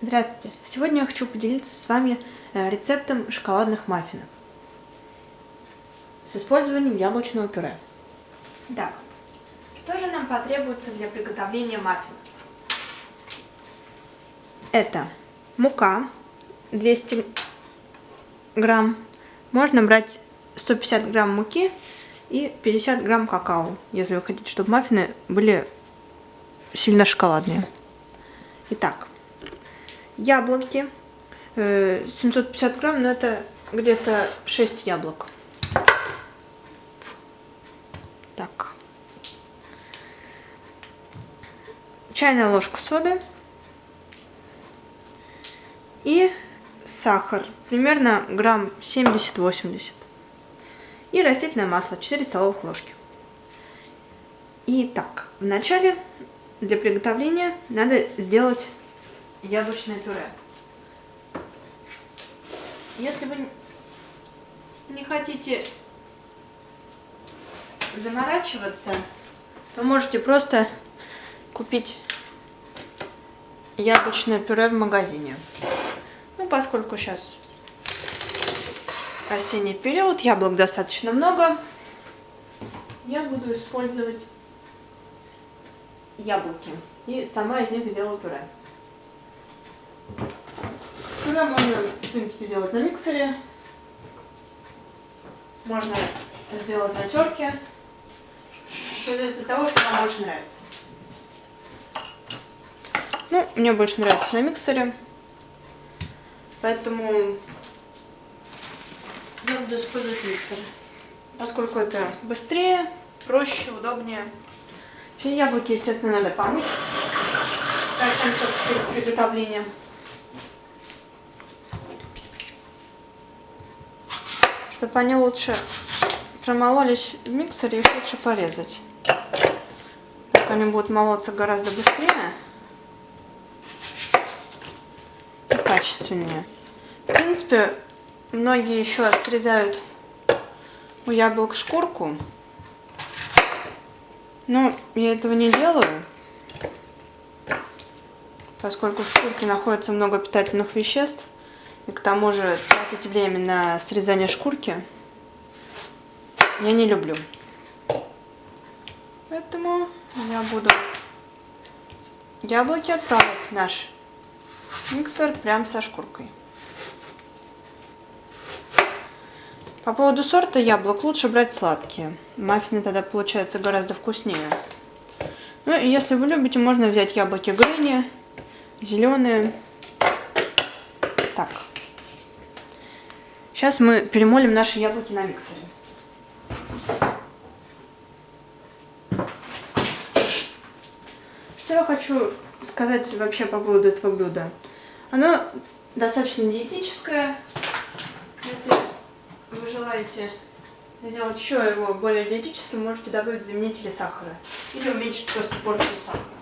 Здравствуйте! Сегодня я хочу поделиться с вами э, рецептом шоколадных маффинов с использованием яблочного пюре. Итак, что же нам потребуется для приготовления маффинов? Это мука 200 грамм. Можно брать 150 грамм муки и 50 грамм какао, если вы хотите, чтобы маффины были сильно шоколадные. Итак, яблоки. 750 э, грамм, но это где-то 6 яблок. Так. Чайная ложка соды. И сахар. Примерно грамм 70-80. И растительное масло 4 столовых ложки. Итак, вначале для приготовления надо сделать яблочное пюре. Если вы не хотите заморачиваться, то можете просто купить яблочное пюре в магазине. Ну, поскольку сейчас осенний период, яблок достаточно много, я буду использовать яблоки. И сама из них сделаю пюре. Пюре можно, в принципе, сделать на миксере. Можно сделать на терке. Все зависит от того, что вам больше нравится. Ну, мне больше нравится на миксере. Поэтому я буду использовать миксер. Поскольку это быстрее, проще, удобнее. Все яблоки, естественно, надо помыть. Дальше перед приготовлением. Чтобы они лучше промололись в миксере, их лучше порезать. Так они будут молоться гораздо быстрее и качественнее. В принципе, многие еще срезают у яблок шкурку. Но я этого не делаю, поскольку в шкурке находится много питательных веществ. И к тому же тратить время на срезание шкурки я не люблю. Поэтому я буду яблоки отправить в наш миксер прям со шкуркой. По поводу сорта яблок лучше брать сладкие. Маффины тогда получаются гораздо вкуснее. Ну и если вы любите, можно взять яблоки Гренни, зеленые. Так. Сейчас мы перемолим наши яблоки на миксере. Что я хочу сказать вообще по поводу этого блюда. Оно достаточно диетическое. Если вы желаете сделать еще его более диетическим, можете добавить заменители сахара. Или уменьшить просто порцию сахара.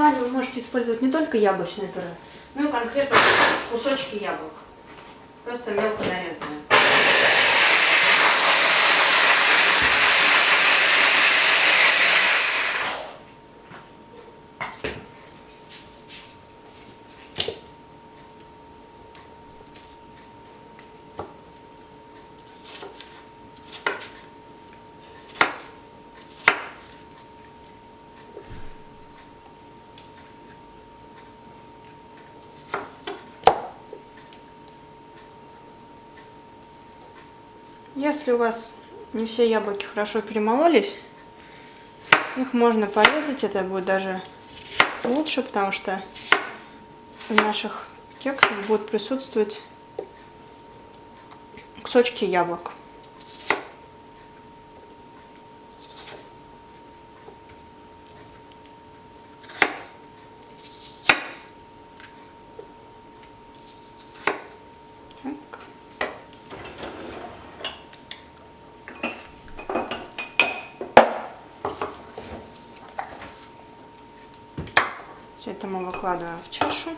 Желании вы можете использовать не только яблочное пюре, но и конкретно кусочки яблок. Просто мелко нарезанные. Если у вас не все яблоки хорошо перемололись, их можно порезать, это будет даже лучше, потому что в наших кексах будут присутствовать кусочки яблок. Это мы выкладываем в чашу.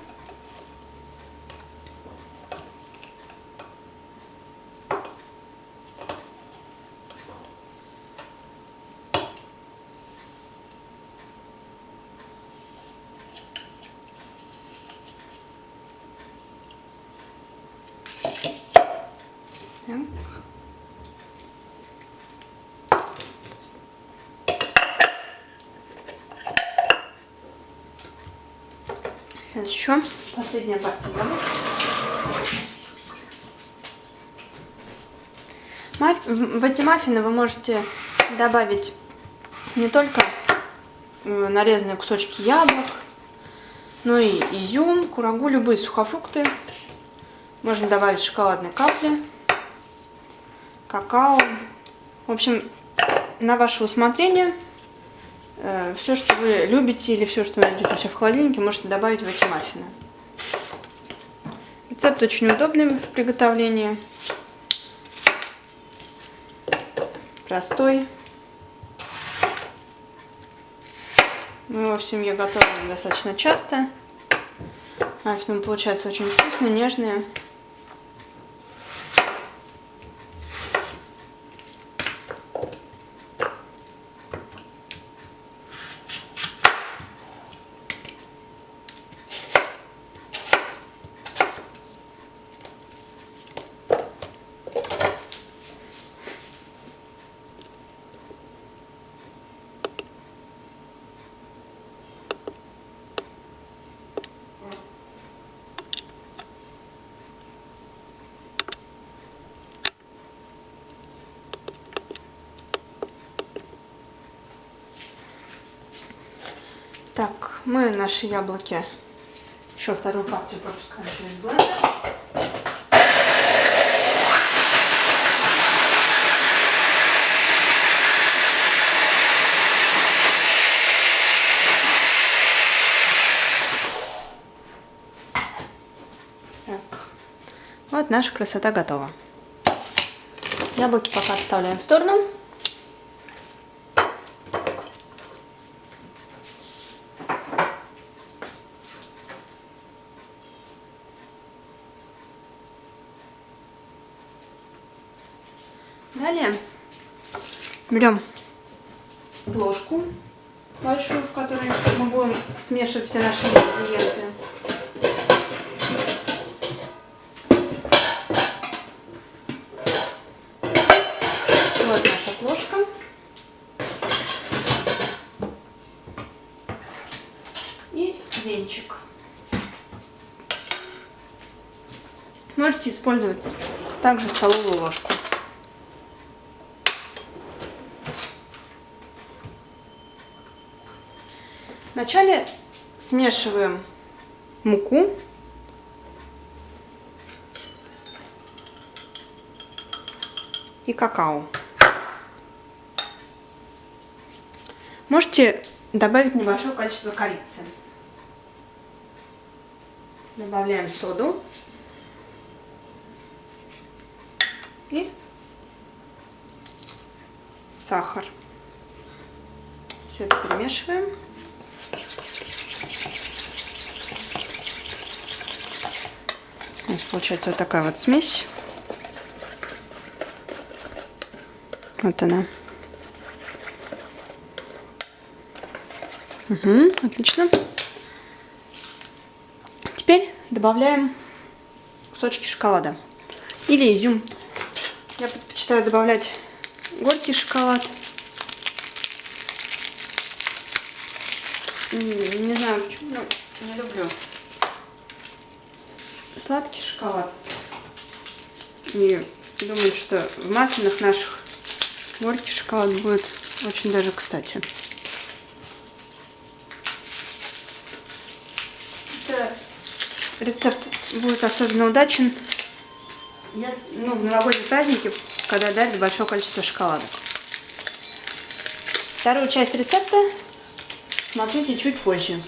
Сейчас еще последняя партия. В эти маффины вы можете добавить не только э, нарезанные кусочки яблок, но и изюм, курагу, любые сухофрукты. Можно добавить шоколадные капли, какао. В общем, на ваше усмотрение. Э, все, что вы любите или все, что найдете у себя в холодильнике, можете добавить в эти маффины. Рецепт очень удобный в приготовлении. Простой. Мы его в семье готовим достаточно часто. Маффины получаются очень вкусные, нежные. Так, мы наши яблоки еще вторую партию пропускаем через блендер. Так, вот наша красота готова. Яблоки пока отставляем в сторону. Далее берем ложку большую, в которой мы будем смешивать все наши ингредиенты. Вот наша ложка. И венчик. Можете использовать также столовую ложку. Вначале смешиваем муку. И какао. Можете добавить небольшое количество корицы. Добавляем соду. И сахар. Все это перемешиваем. У получается вот такая вот смесь. Вот она. Угу, отлично. Теперь добавляем кусочки шоколада. Или изюм. Я предпочитаю добавлять горький шоколад. Не знаю почему, но не люблю сладкий шоколад. И думаю, что в маффинах наших горький шоколад будет очень даже кстати. Это рецепт будет особенно удачен ну, в новогодние праздники, когда дарят большое количество шоколадок. Вторую часть рецепта смотрите чуть позже.